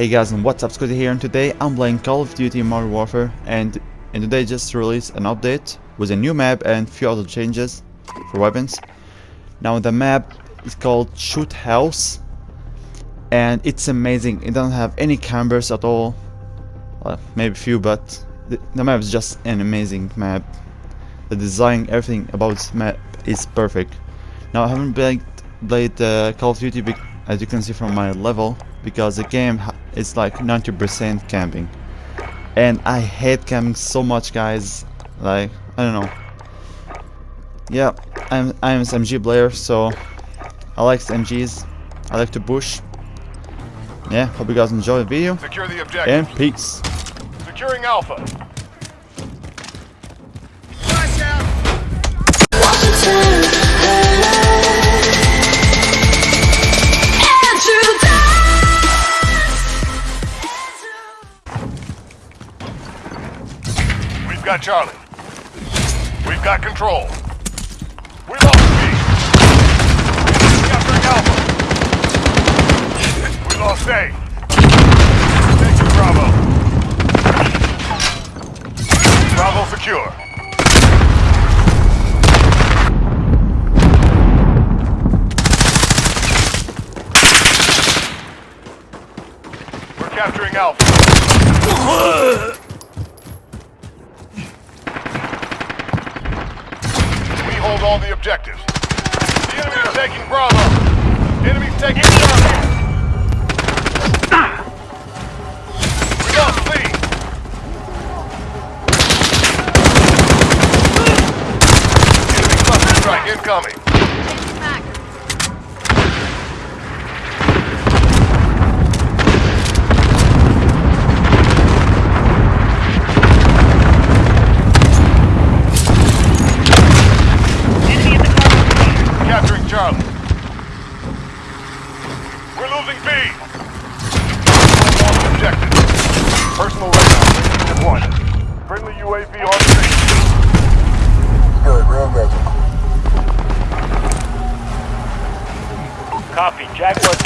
Hey guys and what's up Scotty here and today I'm playing Call of Duty Modern Warfare and, and today just released an update with a new map and few other changes for weapons. Now the map is called Shoot House and it's amazing. It doesn't have any cameras at all. Well, maybe few but the, the map is just an amazing map. The design, everything about this map is perfect. Now I haven't played, played uh, Call of Duty as you can see from my level because the game is like 90% camping. And I hate camping so much guys. Like I don't know. Yeah I'm I'm SMG player so I like SMGs I like to push. Yeah hope you guys enjoy the video. Secure the objective. and peace. Securing Alpha. Got Charlie. We've got control. We lost B. Capturing Alpha. We lost A. Thank you, Bravo. Bravo secure. We're capturing Alpha. We hold all the objectives. The enemy is taking Bravo. Enemy's taking Charlie. Incoming.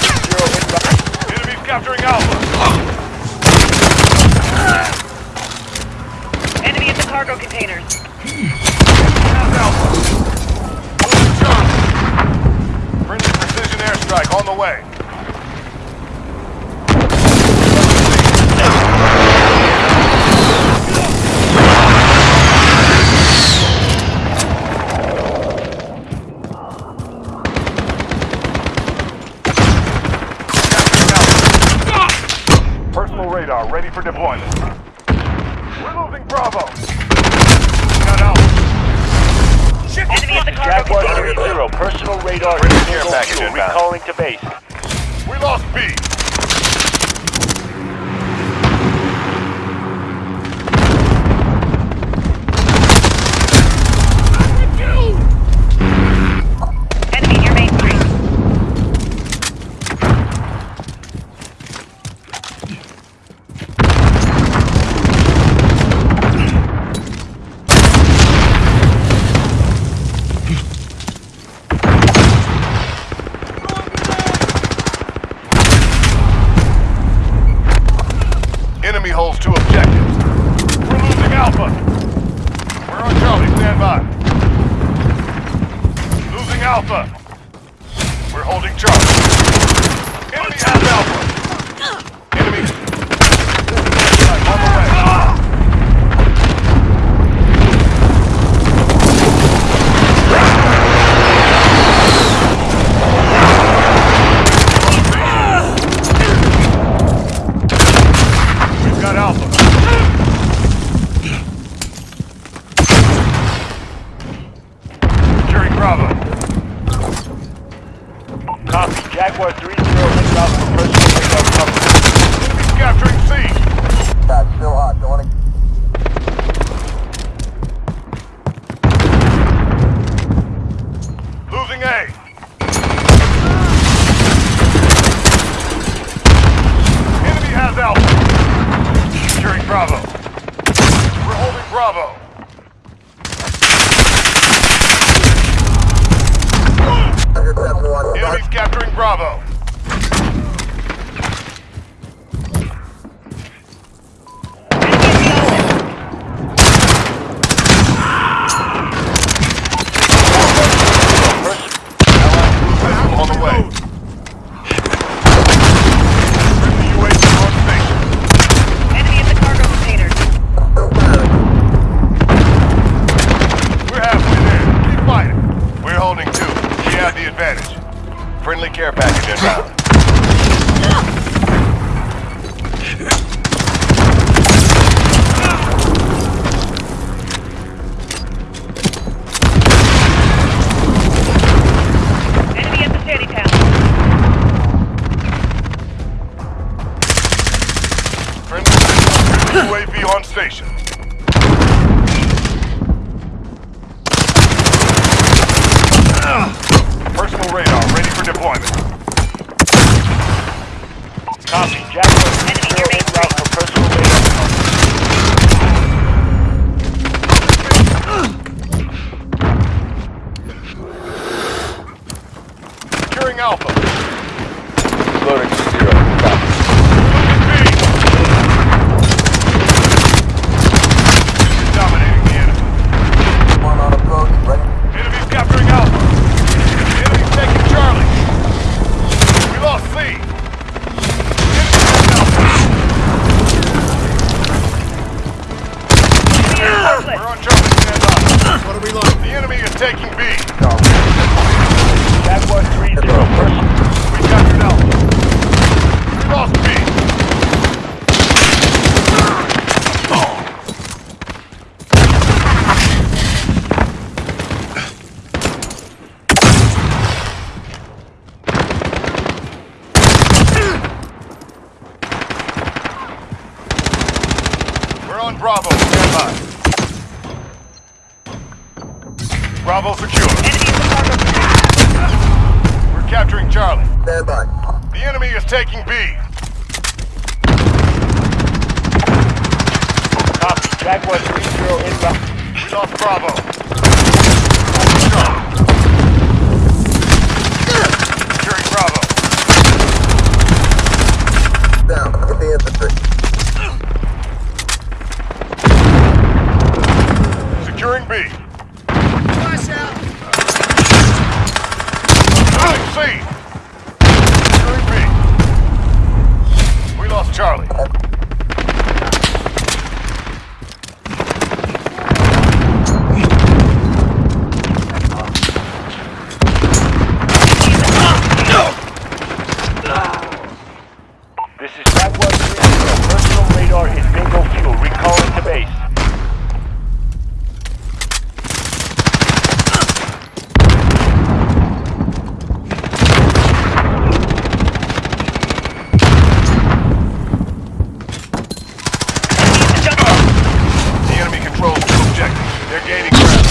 Jaguar 3-0 inbound. Enemies capturing Alpha. Enemy at the cargo containers. Alpha. Friendly precision airstrike on the way. Inbound. Recalling to base. We lost B. Alpha. We're holding Alpha. Enemy. On the way. We've got Alpha. Securing Bravo. Copy. Jaguar 3-0 inbound for personal radar coverage. Enemy's capturing C. Losing A. Enemy has Alpha. Securing Bravo. We're holding Bravo. Enemies capturing Bravo. Jaguar 3-0 Enemy near main en route for personal radar. Securing Alpha. Loading to zero. Copy. B. Dominating the enemy. One on approach. Ready. Enemy's capturing Alpha. Enemy's taking Charlie. We lost C. Enemy's Alpha. Enemy We're on Charlie. Stand by. What are we like? The enemy is taking B. Jaguar 3-0. Personal. We captured Alpha. We lost B. We're on Bravo. Stand by. Bravo secure. Enemy at the cargo containers. We're capturing Charlie. Stand by. The enemy is taking B. Copy. Jaguar 3-0 en. We lost Bravo. Securing Bravo. Down. Get the infantry. Securing B. Flash out. Moving C. Securing B. We lost Charlie. This is Jaguar 3-0. Personal radar is bingo fuel. Recalling to base. Enemy at the jungle. The enemy controls two objectives. They're gaining ground.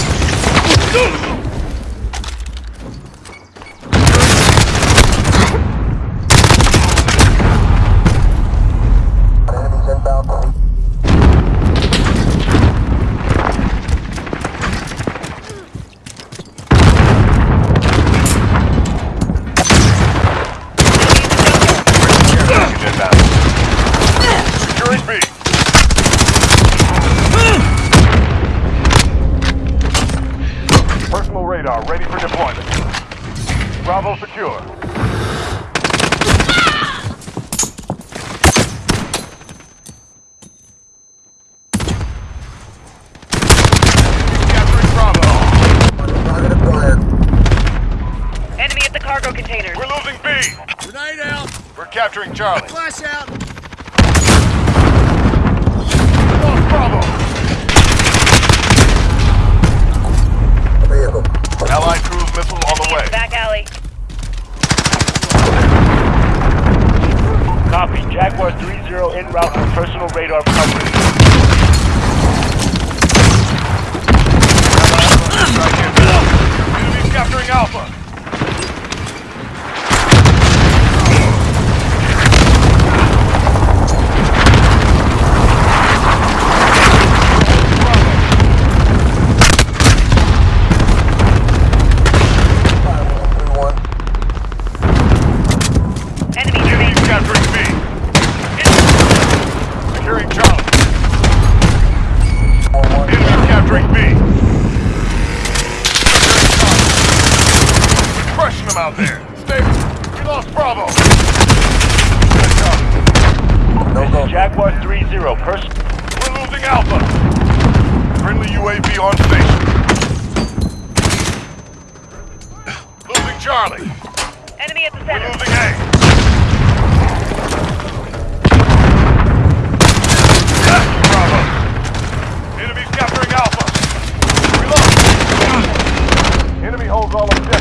Enemies inbound. Inbound. Securing B. Personal radar ready for deployment. Bravo secure. Capturing Bravo. Target acquired. Enemy at the cargo containers. We're losing B. Grenade out. We're capturing Charlie. Flash out. We lost Bravo. Vehicle. Allied cruise missile on the way. Back alley. Copy. Jaguar 3-0 en route for personal radar coverage. Enemy's capturing Alpha. Enemy near main Enemy's street. capturing B. Securing Charlie. Enemy's capturing B. Securing Charlie. Crushing them out there. Stay. We lost Bravo. This is Jaguar 3-0. Person. We're losing Alpha. Friendly UAV on station. Losing Charlie. Enemy at the We're center. losing A. Bravo. Enemy's capturing Alpha. We lost. Enemy holds all objectives.